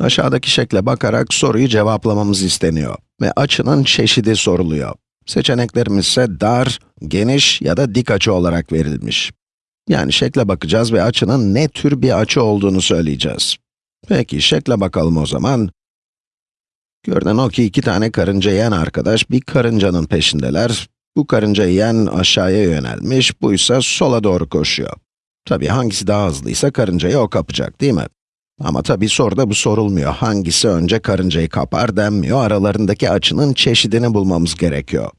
Aşağıdaki şekle bakarak soruyu cevaplamamız isteniyor ve açının çeşidi soruluyor. Seçeneklerimiz ise dar, geniş ya da dik açı olarak verilmiş. Yani şekle bakacağız ve açının ne tür bir açı olduğunu söyleyeceğiz. Peki, şekle bakalım o zaman. Görünen o ki iki tane karınca yiyen arkadaş bir karıncanın peşindeler. Bu karınca yiyen aşağıya yönelmiş, bu ise sola doğru koşuyor. Tabii hangisi daha hızlıysa karıncayı o kapacak, değil mi? Ama tabii soruda bu sorulmuyor. Hangisi önce karıncayı kapar denmiyor, aralarındaki açının çeşidini bulmamız gerekiyor.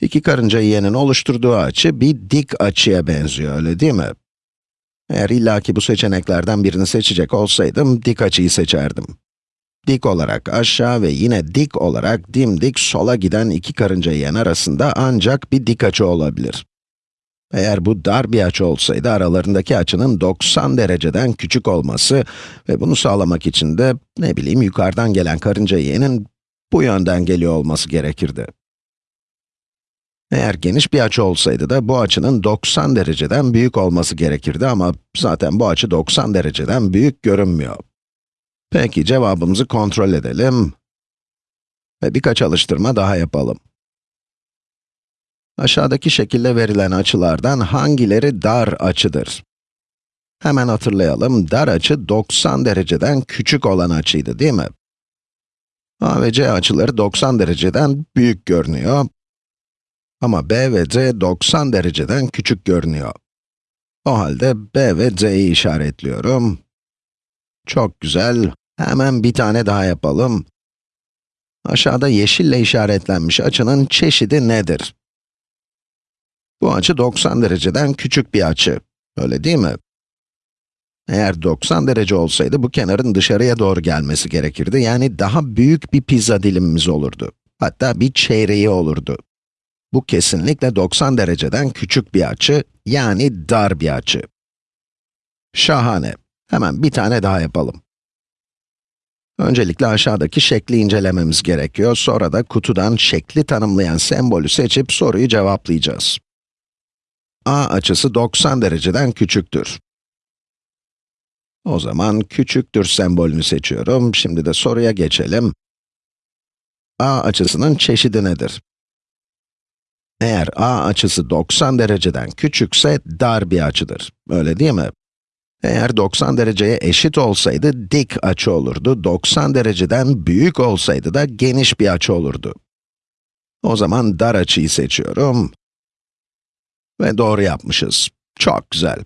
İki karınca yiyenin oluşturduğu açı bir dik açıya benziyor, öyle değil mi? Eğer illaki bu seçeneklerden birini seçecek olsaydım, dik açıyı seçerdim. Dik olarak aşağı ve yine dik olarak dimdik sola giden iki karınca yiyen arasında ancak bir dik açı olabilir. Eğer bu dar bir açı olsaydı, aralarındaki açının 90 dereceden küçük olması ve bunu sağlamak için de, ne bileyim, yukarıdan gelen karınca yiyenin bu yönden geliyor olması gerekirdi. Eğer geniş bir açı olsaydı da bu açının 90 dereceden büyük olması gerekirdi ama zaten bu açı 90 dereceden büyük görünmüyor. Peki, cevabımızı kontrol edelim ve birkaç alıştırma daha yapalım. Aşağıdaki şekilde verilen açılardan hangileri dar açıdır? Hemen hatırlayalım, dar açı 90 dereceden küçük olan açıydı, değil mi? A ve C açıları 90 dereceden büyük görünüyor. Ama B ve C 90 dereceden küçük görünüyor. O halde B ve C'yi işaretliyorum. Çok güzel. Hemen bir tane daha yapalım. Aşağıda yeşille işaretlenmiş açının çeşidi nedir? Bu açı 90 dereceden küçük bir açı. Öyle değil mi? Eğer 90 derece olsaydı bu kenarın dışarıya doğru gelmesi gerekirdi. Yani daha büyük bir pizza dilimimiz olurdu. Hatta bir çeyreği olurdu. Bu kesinlikle 90 dereceden küçük bir açı, yani dar bir açı. Şahane. Hemen bir tane daha yapalım. Öncelikle aşağıdaki şekli incelememiz gerekiyor. Sonra da kutudan şekli tanımlayan sembolü seçip soruyu cevaplayacağız. A açısı 90 dereceden küçüktür. O zaman küçüktür sembolünü seçiyorum. Şimdi de soruya geçelim. A açısının çeşidi nedir? Eğer a açısı 90 dereceden küçükse dar bir açıdır. Öyle değil mi? Eğer 90 dereceye eşit olsaydı dik açı olurdu. 90 dereceden büyük olsaydı da geniş bir açı olurdu. O zaman dar açıyı seçiyorum. Ve doğru yapmışız. Çok güzel.